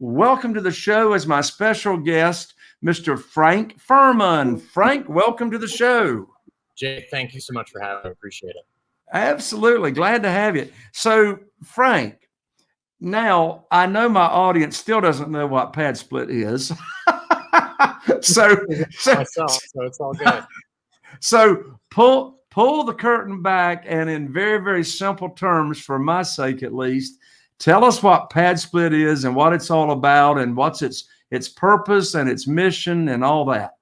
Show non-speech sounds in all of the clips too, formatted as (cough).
Welcome to the show as my special guest, Mr. Frank Furman. Frank, welcome to the show. Jay, thank you so much for having me. Appreciate it. Absolutely. Glad to have you. So, Frank, now I know my audience still doesn't know what PadSplit is. (laughs) so, so, (laughs) Myself, so it's all good. So pull pull the curtain back and in very, very simple terms, for my sake at least, tell us what PadSplit is and what it's all about and what's its its purpose and its mission and all that.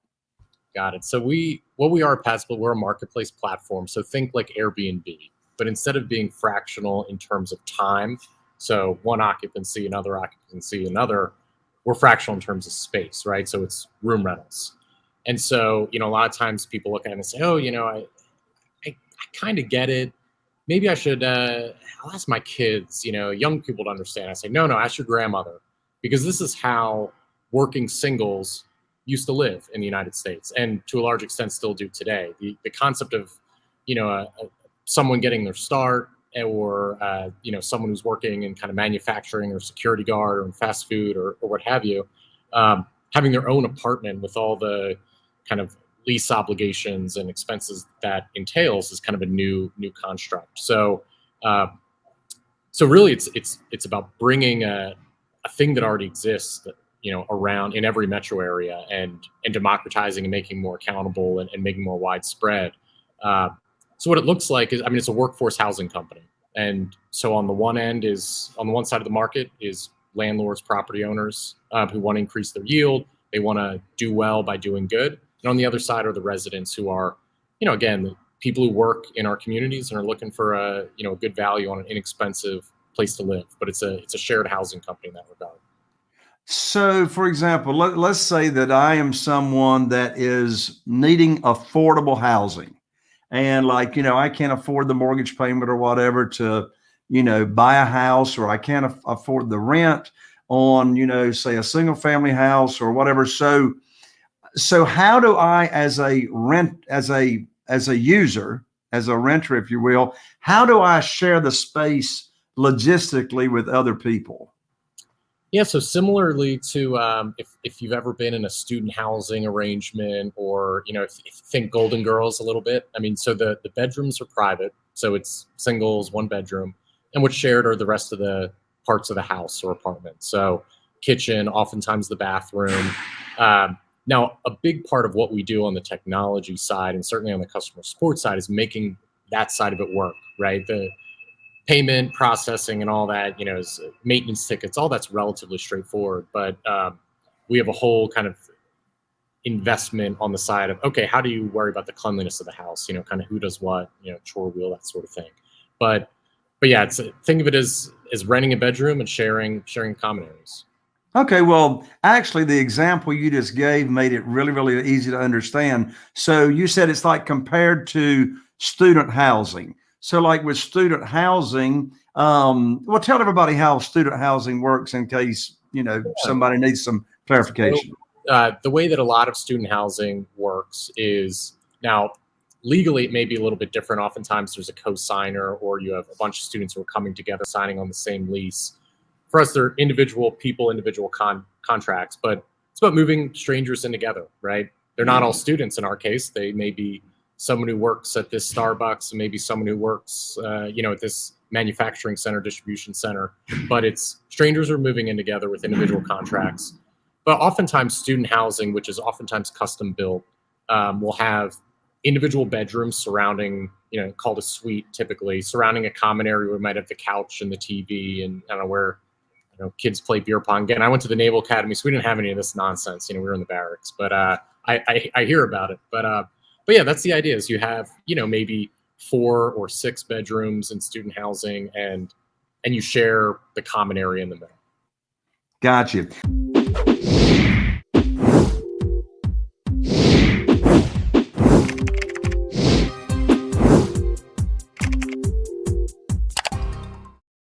Got it. So we, what we are at PadSplit, we're a marketplace platform. So think like Airbnb, but instead of being fractional in terms of time, so one occupancy, another occupancy, another, we're fractional in terms of space, right? So it's room rentals. And so, you know, a lot of times people look at it and say, oh, you know, I, I, I kind of get it. Maybe I should, uh, I'll ask my kids, you know, young people to understand. I say, no, no, ask your grandmother, because this is how working singles used to live in the United States and to a large extent still do today. The, the concept of, you know, someone getting their start or, uh, you know, someone who's working in kind of manufacturing or security guard or fast food or, or what have you, um, having their own apartment with all the kind of lease obligations and expenses that entails is kind of a new new construct. So, uh, so really, it's it's it's about bringing a, a thing that already exists that you know around in every metro area and and democratizing and making more accountable and, and making more widespread. Uh, so what it looks like is i mean it's a workforce housing company. And so on the one end is on the one side of the market is landlords property owners uh, who want to increase their yield. They want to do well by doing good and on the other side are the residents who are you know again the people who work in our communities and are looking for a you know a good value on an inexpensive place to live but it's a it's a shared housing company in that regard so, for example, let, let's say that I am someone that is needing affordable housing. And, like, you know, I can't afford the mortgage payment or whatever to, you know, buy a house, or I can't af afford the rent on, you know, say a single family house or whatever. So, so how do I, as a rent, as a, as a user, as a renter, if you will, how do I share the space logistically with other people? Yeah, so similarly to um, if, if you've ever been in a student housing arrangement or, you know, if, if think Golden Girls a little bit, I mean, so the, the bedrooms are private, so it's singles, one bedroom, and what's shared are the rest of the parts of the house or apartment. So kitchen, oftentimes the bathroom. Um, now, a big part of what we do on the technology side and certainly on the customer support side is making that side of it work, right? The payment processing and all that, you know, is maintenance tickets, all that's relatively straightforward. But um, we have a whole kind of investment on the side of, okay, how do you worry about the cleanliness of the house? You know, kind of who does what, you know, chore wheel, that sort of thing. But, but yeah, it's think of it as as renting a bedroom and sharing sharing common areas. Okay, well, actually, the example you just gave made it really, really easy to understand. So you said it's like compared to student housing. So like with student housing, um, well, tell everybody how student housing works in case, you know, somebody needs some clarification. So, uh, the way that a lot of student housing works is now legally it may be a little bit different. Oftentimes there's a co-signer or you have a bunch of students who are coming together signing on the same lease. For us, they're individual people, individual con contracts, but it's about moving strangers in together, right? They're not all students in our case. They may be someone who works at this Starbucks and maybe someone who works, uh, you know, at this manufacturing center, distribution center. But it's strangers are moving in together with individual contracts. But oftentimes, student housing, which is oftentimes custom built, um, will have individual bedrooms surrounding, you know, called a suite typically, surrounding a common area where we might have the couch and the TV and I don't know where you know, kids play beer pong. Again, I went to the Naval Academy, so we didn't have any of this nonsense. You know, we were in the barracks, but uh, I, I, I hear about it. But uh, but yeah, that's the idea is you have, you know, maybe four or six bedrooms in student housing and and you share the common area in the middle. Gotcha.